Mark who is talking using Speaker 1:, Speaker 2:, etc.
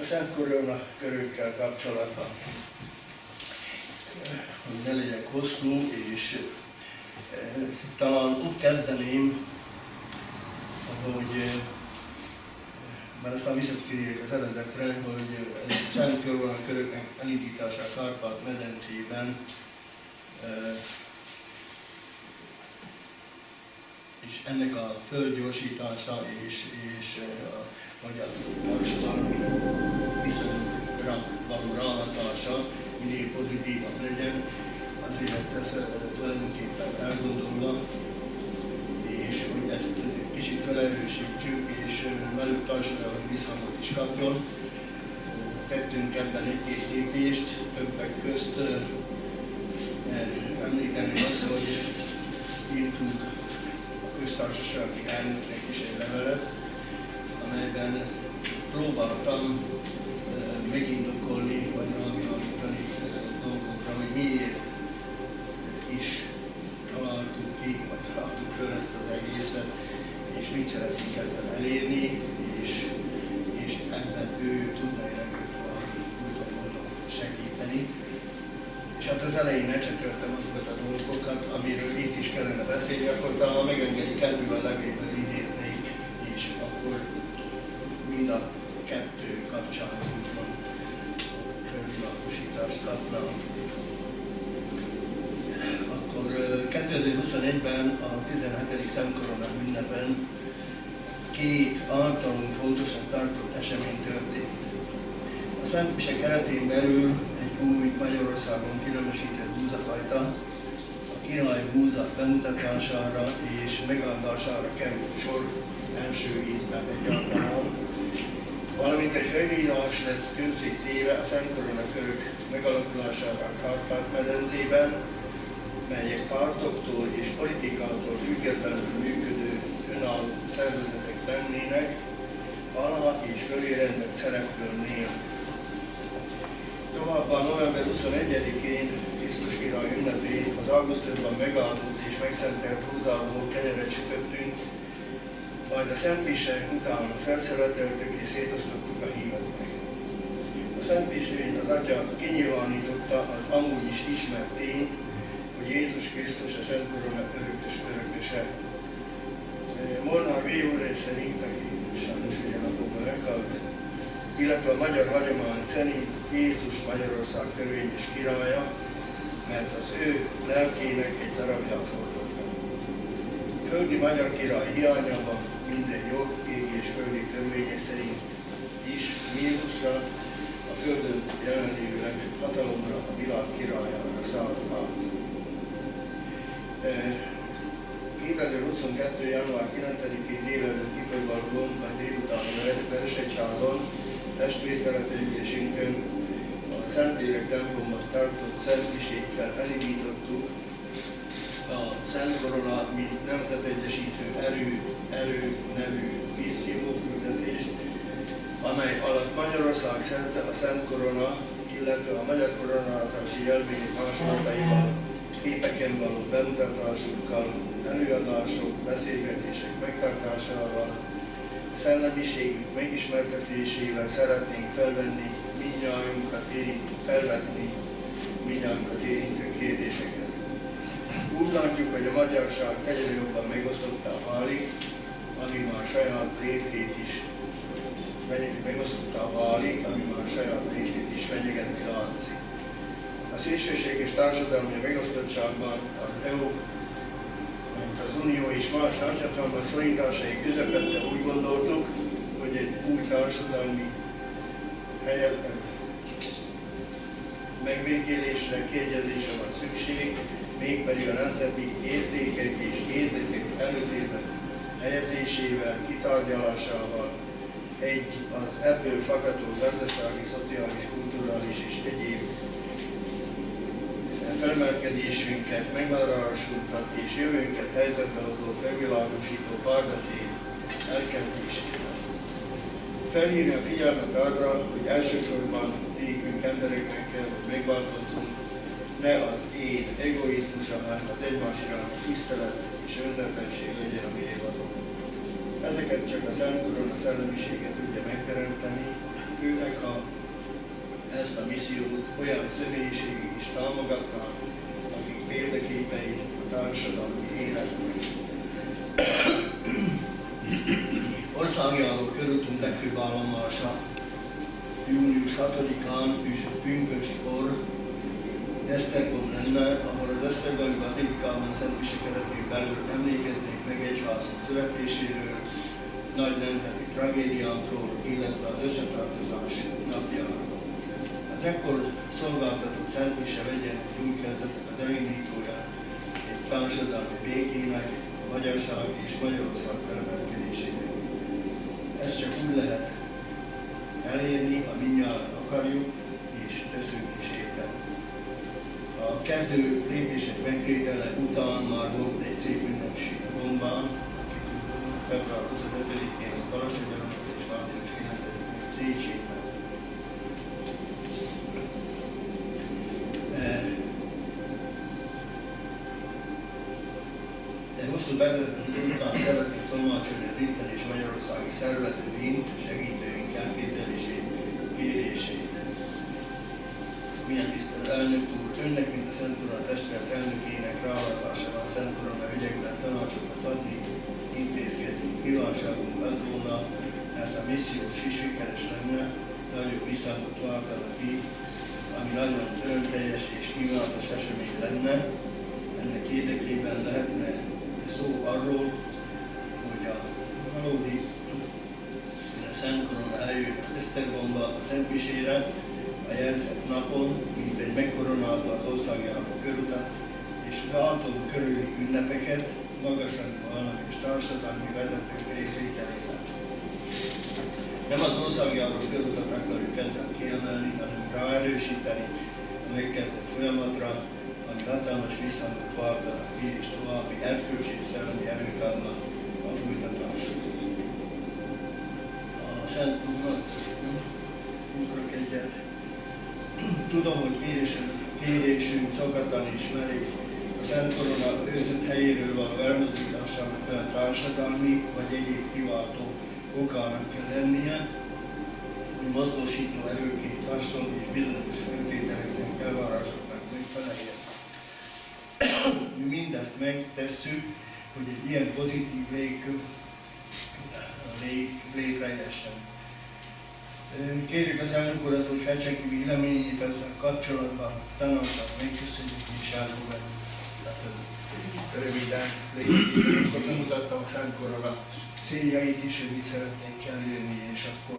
Speaker 1: A Szent Korona körökkel kapcsolatban, hogy ne legyek hosszú, és eh, talán úgy kezdeném, hogy eh, mert aztán visszatérjük az eredetre, hogy a Szent Korona köröknek elindítása a Kárpát-medencében eh, és ennek a földgyorsítása és, és a magyar felerősítsük, és velük társadalmi viszonyot is kapjon. Tettünk ebben egy-két lépést, többek közt említeni azt, hogy írtunk a köztársasági elnöknek is egy levelet, amelyben próbáltam megindokolni, vagy rávilágítani dolgokra, hogy miért is mit szeretnénk ezzel elérni, és, és ebben ő tudna nekünk valami úton módon segíteni. És hát az elején lecsököltem azokat a dolgokat, amiről itt is kellene beszélni, akkor talán megengedik ebből a levélből idéznék, és akkor mind a kettő kapcsán úgymond felvilágosítást kapna. Akkor 2021-ben a 17. Szentkorona ünnepen két általunk fontosnak tartott esemény történt. A Szent Mise keretén belül egy új Magyarországon különösített búzafajta, a király búza bemutatására és megáldására került sor első ízben egy alkalom, valamint egy felírás lett közzé téve a Szent Korona körök megalakulására Kárpát-medencében, melyek pártoktól és politikától függetlenül működő önálló szervezetek lennének, alá és fölé rendelt szerepkör nélkül. Továbbá november 21-én Krisztus király ünnepén az augusztusban megáldott és megszentelt húzából kenyeret sütöttünk, majd a Szent Mise után felszeleteltük és szétosztottuk a híveknek. A Szent Misén az Atya kinyilvánította az amúgy is ismert tény, hogy Jézus Krisztus a Szent Korona örökös örököse. Molnár Véúr szerint, aki sajnos ugye napokban meghalt, illetve a magyar hagyomány szerint Jézus Magyarország törvényes királya, mert az ő lelkének egy darabját hordozza. Földi magyar király hiányában minden jog, ég és földi törvények szerint is Jézusra, a Földön jelenlévő legfőbb hatalomra, a világ királyára szállt át. 2022. január 9-én délelőtt kifejvalgón, vagy délután a Veresegyházon, testvértelepülésünkön a Szentlélek templomban tartott szentmisékkel elindítottuk a Szent Korona, mint nemzetegyesítő erő, erő nevű misszió amely alatt Magyarország szente a Szent Korona, illetve a magyar koronázási jelvény másolataival, képeken való bemutatásukkal, előadások, beszélgetések megtartásával, szellemiségük megismertetésével szeretnénk felvenni mindnyájunkat érintő, felvetni mindnyájunkat érintő kérdéseket. Úgy látjuk, hogy a magyarság egyre jobban megosztottá válik, ami már saját létét is megosztottá válik, ami már saját létét is fenyegetni látszik. A szélsőséges társadalmi megosztottságban az EU, mint az Unió és más nagyhatalmas szorításai közepette úgy gondoltuk, hogy egy új társadalmi helyet, megbékélésre, kiegyezésre van szükség, mégpedig a nemzeti értékek és érdekek előtérben helyezésével, kitárgyalásával, egy az ebből fakadó gazdasági, szociális, kulturális és egyéb felmelkedésünket, megmaradásunkat és jövőnket helyzetbe hozó felvilágosító párbeszéd elkezdésével. Felhívni a figyelmet arra, hogy elsősorban nékünk embereknek kell, hogy megváltozzunk, ne az én egoizmusa, hanem az egymásra tisztelet és önzetlenség legyen a mérvadó. Ezeket csak a Szent Korona szellemisége tudja megteremteni, ezt a missziót olyan személyiségek is támogatnak, akik példaképei a társadalmi életnek. Országjáró körútunk legfőbb állomása június 6-án és pünköskor Esztergom lenne, ahol az Esztergomi Bazilikában szentmise keretén belül emlékeznék meg egyházunk születéséről, nagy nemzeti tragédiánkról, illetve az összetartozás napjáról. Az ekkor szolgáltatott szentmise vegyen egy új az elindítója, egy társadalmi békének, a magyarság és Magyarország felmerkedésének. Ez csak úgy lehet elérni, ha akarjuk, és teszünk is éppen. A kezdő lépések megtétele után már volt egy szép ünnepség Rombán, február 25-én az Balassagyarmat és március 9-én Széchenyiben. De hosszú bevezető után szeretnék tolmácsolni az itteni és magyarországi szervezőink, segítőink elképzelését, kérését. Milyen tisztelt elnök úr, önnek, mint a Szent Urán testület elnökének ráadására a Szent Urán ügyekben tanácsokat adni, intézkedni. Kívánságunk az volna, ez a misszió is sikeres lenne, nagyobb visszhangot váltana ki, ami nagyon örömteljes és kívánatos esemény lenne. Ennek érdekében lehetne szó arról, hogy a valódi Szent Korona eljön Esztergomba a Szentmisére, a jelzett napon, mint egy megkoronálta az országjáró körutat, és változó körüli ünnepeket, magasrangú állam és társadalmi vezetők részvételével. Nem az országjáró körutat akarjuk ezzel kiemelni, hanem ráerősíteni a megkezdett folyamatra, ami hatalmas visszhangot váltanak ki, és további erkölcsi és szellemi erőt adnak a folytatáshoz. A Szent ugrok egyet. Tudom, hogy kérésünk, kérésünk szokatlan és merész. A Szent Korona őrzött helyéről van elmozdításának olyan társadalmi vagy egyéb kiváltó okának kell lennie, hogy mozgósító erőként hasonló és bizonyos feltételeknek, elvárásoknak megfeleljen. Mi mindezt megtesszük, hogy egy ilyen pozitív légkör lé, létrejessen. Kérjük az elnök urat, hogy fejtse ki véleményét ezzel kapcsolatban, tanácsot megköszönjük és elfogadjuk. Röviden, lényegében, akkor bemutattam a Szent Korona céljait is, hogy mit szeretnénk elérni, és akkor